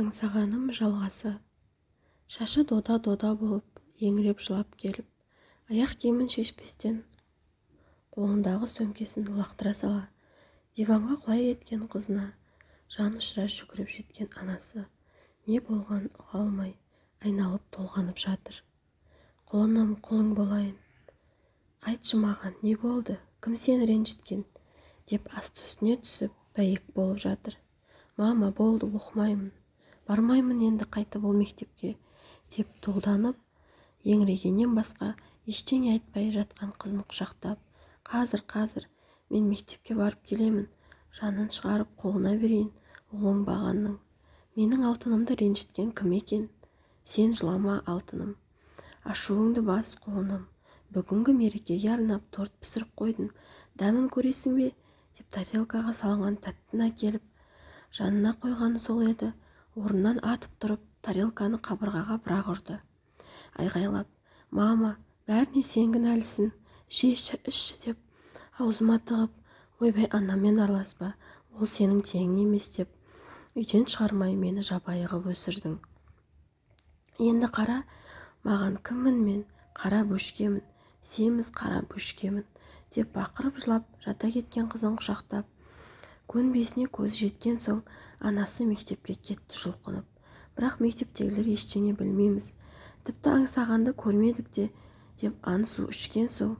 аңсағаным жалғасы. Шашы дода-дода болып еңіреп жылап келіп аяқ киімін шешпестен қолындағы сөмкесін лақтыра сала диванға құлай кеткен қызына жан ұшыра жүгіріп жеткен анасы не болғанын ұға алмай айналып-толғанып жатыр. Құлыным құлың болайын. Айтшы маған не болды кім сені ренжіткен? деп асты-үстіне түсіп бәйек болып жатыр. Мама болды оқымаймын. Бармаймын енді қайтып ол мектепке деп тұлданып еңірегеннен басқа ештеңе айтпай жатқан қызын құшақтап қазір қазір мен мектепке барып келемін жанын шығарып қолына берейін ол оңбағанның. Менің алтынымды ренжіткен кім екен? Сен жылама алтыным. Ашуыңды бас құлыным бүгінгі мерекеге арнап торт пісіріп қойдым дәмін көресің бе? деп тарелкаға салынған тәттіні әкеліп жанына қойғаны сол еді. Орнынан атып тұрып тарелканы қабырғаға бір-ақ ұрды. Айғайлап мама бәріне сен кінәлісің жеші ішші деп аузыма тығып ойбай анаммен араласпа ол сенің теңің емес деп үйден шығармай мені жабайы ғып өсірдің. Енді қара маған кіммін мен? Қара бөшкемін семіз қара бөшкемін деп бақырып жылап жата кеткен қызын құшақтап көнбесіне көзі жеткен соң анасы мектепке кетті жұлқынып. Бірақ мектептегілер ештеңе білмейміз. Тіпті аңсағанды көрмедік те деп ант-су ішкен соң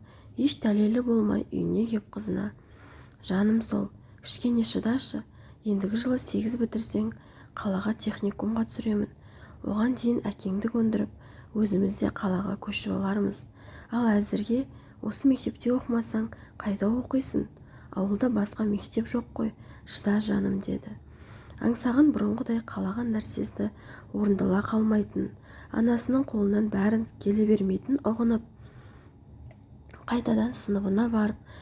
еш дәлелі болмай үйіне кеп қызына. Жаным сол кішкене шыдашы. Ендігі жылы сегіз бітірсең қалаға техникумға түсіремін. Оған дейін әкеңді көндіріп өзіміз де қалаға көшіп алармыз. Ал әзірге осы мектепте оқымасаң қайда оқисың? Ауылда басқа мектеп жоқ қой шыда жаным деді. Аңсаған бұрынғыдай қалаған нәрсесі орындала қалмайтын анасының қолынан бәрін келе бермейтін ұғынып қайтадан сыныбына барып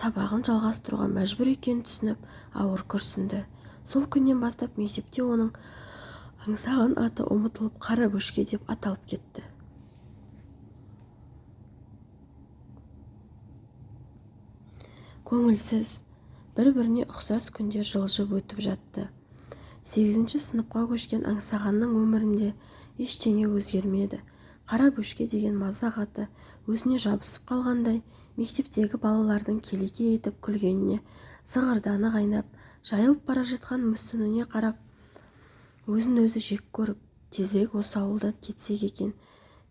сабағын жалғастыруға мәжбүр екенін түсініп ауыр күрсінді. Сол күннен бастап мектепте оның аңсаған аты ұмытылып қара бөшке деп аталып кетті. Көңілсіз. Бір-біріне ұқсас күндер жылжып өтіп жатты. Сегізінші сыныпқа көшкен аңсағанның өмірінде ештеңе өзгермеді. Қара бөшке деген мазақ аты өзіне жабысып қалғандай мектептегі балалардың келеке етіп күлгеніне зығырданы қайнап жайылып бара жатқан мүсініне қарап өзін-өзі жек көріп тезірек осы ауылдан кетсек екен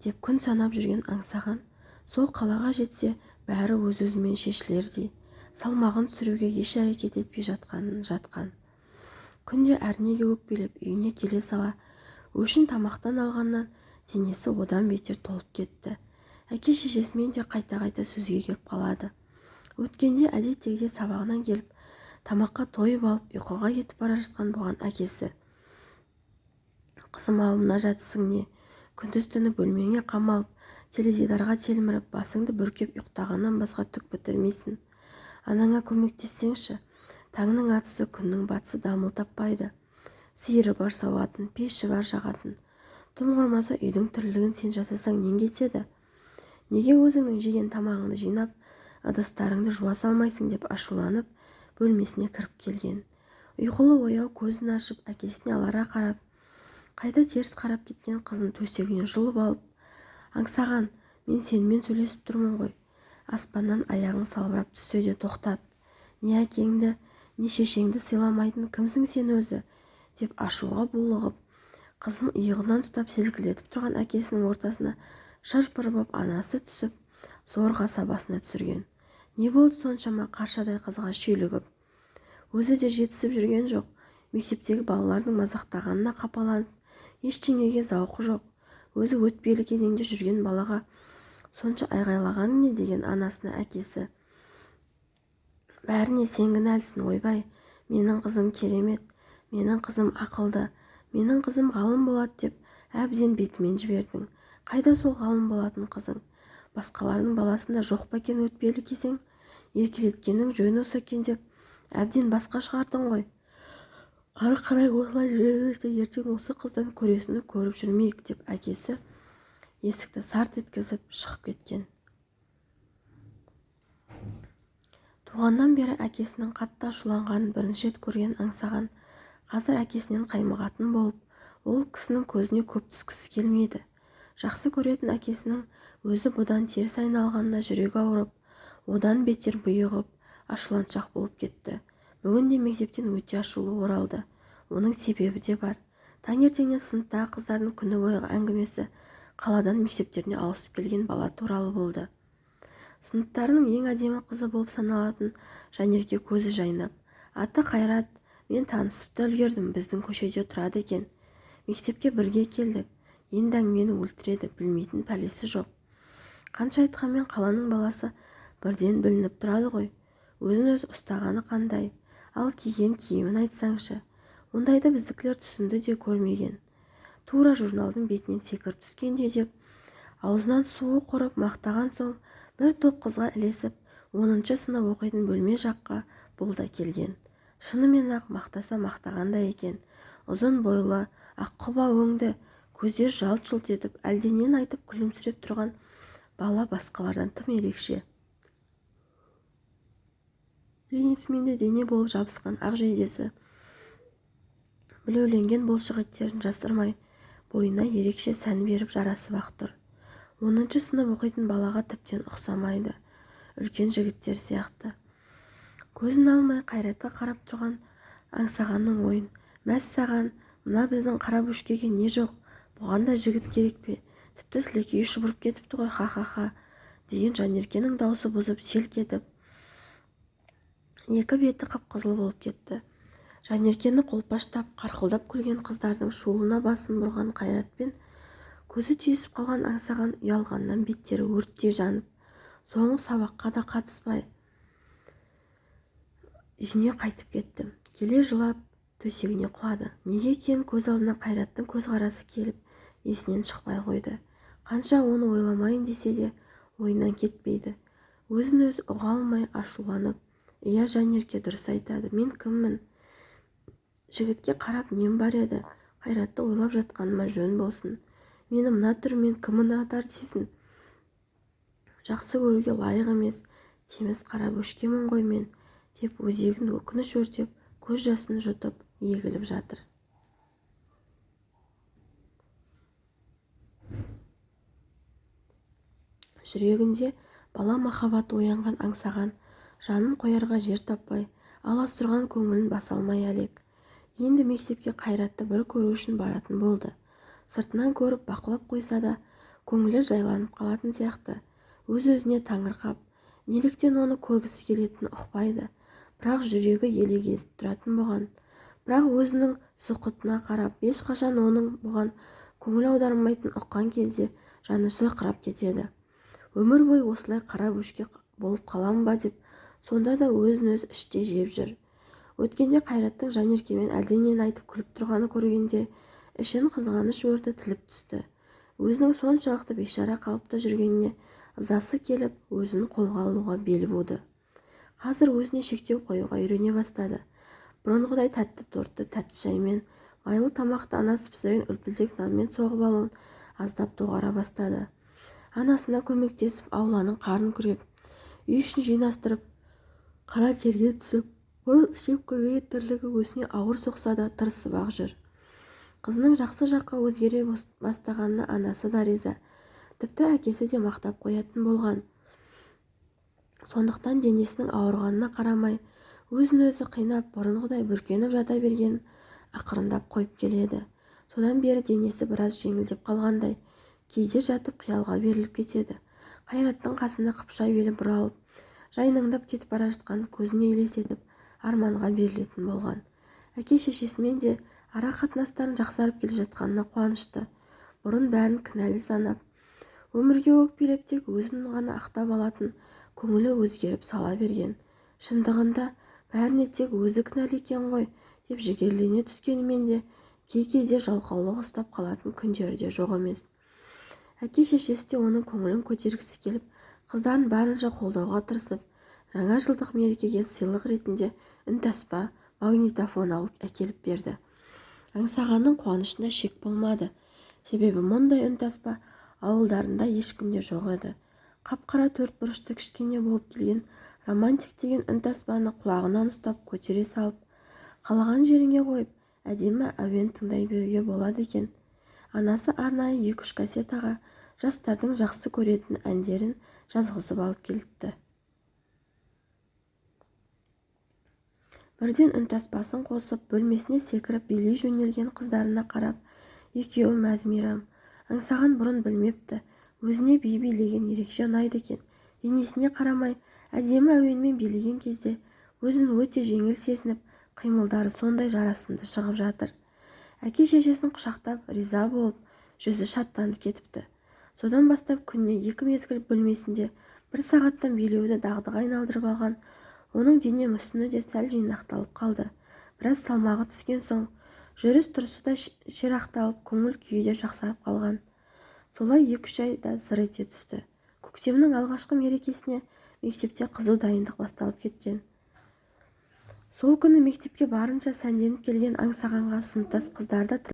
деп күн санап жүрген аңсаған сол қалаға жетсе бәрі өз-өзімен шешілердей. Салмағын түсіруге еш әрекет етпей жатқанын жатқан. Күнде әрнеге өкпелеп үйіне келе сала өшін тамақтан алғаннан денесі одан бетер толып кетті. Әке-шешесімен де қайта-қайта сөзге келіп қалады. Өткенде әдеттегідей сабағынан келіп тамаққа тойып алып ұйқыға кетіп бара жатқан бұған әкесі. Қызым ау мына жатысың не? Күндіз-түні бөлмеңе қамалып теледидарға телміріп басыңды бүркеп ұйықтағаннан басқа түк бітірмейсің. Анаңа көмектессеңші таңның атысы күннің батысы дамыл таппайды. Сиыры бар сауатын пеші бар жағатын. Тым құрмаса үйдің тірлігін сен жасасаң нең кетеді? Неге өзіңнің жеген тамағыңды жинап ыдыстарыңды жуа салмайсың деп ашуланып бөлмесіне кіріп келген. Ұйқылы ояу көзін ашып әкесіне алара қарап қайта теріс қарап кеткен қызын төсегінен жұлып алып аңсаған мен сенімен сөйлесіп тұрмын ғой аспаннан аяғың салбырап түссе де тоқтат. Не әкеңді не шешеңді сыйламайтын кімсің сен өзі? деп ашуға булығып қызын иығынан ұстап селкілдетіп тұрған әкесінің ортасына боп анасы түсіп зорға сабасына түсірген. Не болды соншама қаршадай қызға шүйлігіп? Өзі де жетісіп жүрген жоқ. Мектептегі балалардың мазақтағанына қапаланып ештеңеге зауқы жоқ. Өзі өтпелі кезеңде жүрген балаға сонша айғайлағаны не деген анасына әкесі. Бәріне сен кінәлісің ойбай. Менің қызым керемет. Менің қызым ақылды. Менің қызым ғалым болады деп әбден бетімен жібердің. Қайда сол ғалым болатын қызың? Басқалардың баласында жоқ па екен өтпелі кезең? Еркелеткенің жөн осы екен деп әбден басқа шығардың ғой. Ары қарай осылай жүрерміз ертең осы қыздан көресіні көріп жүрмейік деп әкесі есікті сарт еткізіп шығып кеткен. Туғаннан бері әкесінің қатты ашуланғанын бірінші рет көрген аңсаған қазір әкесінен қаймығатын болып ол кісінің көзіне көп түскісі келмейді. Жақсы көретін әкесінің өзі бұдан теріс айналғанына жүрегі ауырып одан бетер бұйығып ашуланшақ болып кетті. Бүгін де мектептен өте ашулы оралды. Оның себебі де бар. Таңертеңнен сыныптағы қыздардың күні бойғы әңгімесі қаладан мектептеріне ауысып келген бала туралы болды. Сыныптарының ең әдемі қызы болып саналатын жанерке көзі жайнап аты қайрат мен танысып та үлгердім біздің көшеде тұрады екен. Мектепке бірге келдік енді әңгімені өлтіреді білмейтін пәлесі жоқ. Қанша айтқанмен қаланың баласы бірден білініп тұрады ғой. Өзін-өзі ұстағаны қандай ал киген киімін айтсаңшы ондайды біздікілер түсінді де көрмеген. Тура журналдың бетінен секіріп түскенде деп аузынан суы құрып мақтаған соң бір топ қызға ілесіп оныншы сынып оқитын бөлме жаққа бұл да келген. Шынымен-ақ мақтаса мақтағандай екен. Ұзын бойлы аққұба өңді көздер жалт-жұлт етіп әлденені айтып күлімсіреп тұрған бала басқалардан тым ерекше. Денесімен де дене болып жабысқан ақ жейдесі. Білеуленген бұлшық еттерін жасырмай бойына ерекше сән беріп жарасып-ақ тұр. Оныншы сынып оқитын балаға тіптен ұқсамайды. Үлкен жігіттер сияқты. Көзін алмай қайратқа қарап тұрған аңсағанның ойын. Мәссаған мына біздің қара бөшкеге не жоқ? Бұған да жігіт керек пе? Тіпті сілекейі шұбырып кетіпті ғой ха-ха-ха деген жанеркенің даусы бұзып селк етіп екі беті қып-қызыл болып кетті. Жанеркені қолпаштап қарқылдап күлген қыздардың шуылына басын бұрған қайратпен көзі түйісіп қалған аңсаған ұялғаннан беттері өрттей жанып соңғы сабаққа да қатыспай үйіне қайтып кетті келе жылап төсегіне құлады. Неге екенін көз алдына қайраттың көзқарасы келіп есінен шықпай қойды. Қанша оны ойламайын десе де ойынан кетпейді. Өзін-өзі ұға алмай ашуланып иә жанерке дұрыс айтады. Мен кіммін? Жігітке қарап нем бар еді? Қайратты ойлап жатқаныма жөн болсын. Мені мына түріммен кім ұнатар дейсің? Жақсы көруге лайық емес. Семіз қара бөшкемін ғой мен деп өзегін өкініш өртеп көз жасын жұтып егіліп жатыр. Жүрегінде бала махаббаты оянған аңсаған жанын қоярға жер таппай аласұрған көңілін баса алмай әлек. Енді мектепке қайратты бір көру үшін баратын болды. Сыртынан көріп бақылап қойса да көңілі жайланып қалатын сияқты. Өз-өзіне таңырқап неліктен оны көргісі келетінін ұқпайды. Бірақ жүрегі елегезіп тұратын бұған. Бірақ өзінің сұқытына қарап ешқашан оның бұған көңіл аудармайтынын ұққан кезде жаны шырқырап кетеді. Өмір бойы осылай қара бөшке болып қалам ба деп сонда да өзін-өзі іштей жеп жүр. Өткенде қайраттың жанеркемен әлденені айтып күліп тұрғанын көргенде ішін қызғаныш өрті тіліп түсті. Өзінің соншалықты бейшара қалыпта жүргеніне ызасы келіп өзін қолға алуға бел буды. Қазір өзіне шектеу қоюға үйрене бастады. Бұрынғыдай тәтті тортты тәтті шаймен майлы тамақты анасы пісірген үлпілдек нанмен соғып алуын аздап доғара бастады. Анасына көмектесіп ауланың қарын күреп үй ішін жинастырып қара терге түсіп істеп көрмеген тірлігі өзіне ауыр соқса да тырысып-ақ жүр. Қызының жақсы жаққа өзгере бастағанына анасы да риза. Тіпті әкесі де мақтап қоятын болған. Сондықтан денесінің ауырғанына қарамай өзін-өзі қинап бұрынғыдай бүркеніп жата бергенін ақырындап қойып келеді. Содан бері денесі біраз жеңілдеп қалғандай кейде жатып қиялға беріліп кетеді. Қайраттың қасында қыпша белі бұралып жайнаңдап кетіп бара жатқан көзіне елестетіп арманға берілетін болған. Әке-шешесімен де ара қатынастарының жақсарып келе жатқанына қуанышты. Бұрын бәрін кінәлі санап өмірге өкпелеп тек өзін ғана ақтап алатын көңілі өзгеріп сала берген. Шындығында бәріне тек өзі кінәлі екен ғой деп жігерлене түскенімен де кей-кейде жалқаулық ұстап қалатын күндері де жоқ емес. Әке-шешесі де оның көңілін көтергісі келіп қыздарын барынша қолдауға тырысып жаңа жылдық мерекеге сыйлық ретінде үнтаспа магнитофон алып әкеліп берді. Аңсағанның қуанышына шек болмады. Себебі мұндай үнтаспа ауылдарында ешкімде жоқ еді. Қап-қара төрт бұрышты кішкене болып келген романтик деген үнтаспаны құлағынан ұстап көтере салып қалаған жеріңе қойып әдемі әуен тыңдай беруге болады екен. Анасы арнайы екі-үш кассетаға жастардың жақсы көретін әндерін жазғызып алып келіпті. Бірден үнтаспасын қосып бөлмесіне секіріп билей жөнелген қыздарына қарап екеуі мәз-мейрам аңсаған бұрын білмепті өзіне би билеген ерекше ұнайды екен денесіне қарамай әдемі әуенмен билеген кезде өзін өте жеңіл сезініп қимылдары сондай жарасымды шығып жатыр. Әке-шешесін құшақтап риза болып жүзі шаттанып кетіпті. Содан бастап күніне екі мезгіл бөлмесінде бір сағаттан билеуді дағдыға айналдырып алған оның дене мүсіні де сәл жинақталып қалды. Біраз салмағы түскен соң жүріс-тұрысы да ширақталып көңіл-күйі де жақсарып қалған. Солай екі-үш айда зыр ете түсті. Көктемнің алғашқы мерекесіне мектепте қызу дайындық басталып кеткен. Сол күні мектепке барынша сәнденіп келген аңсағанға сыныптас қыздарды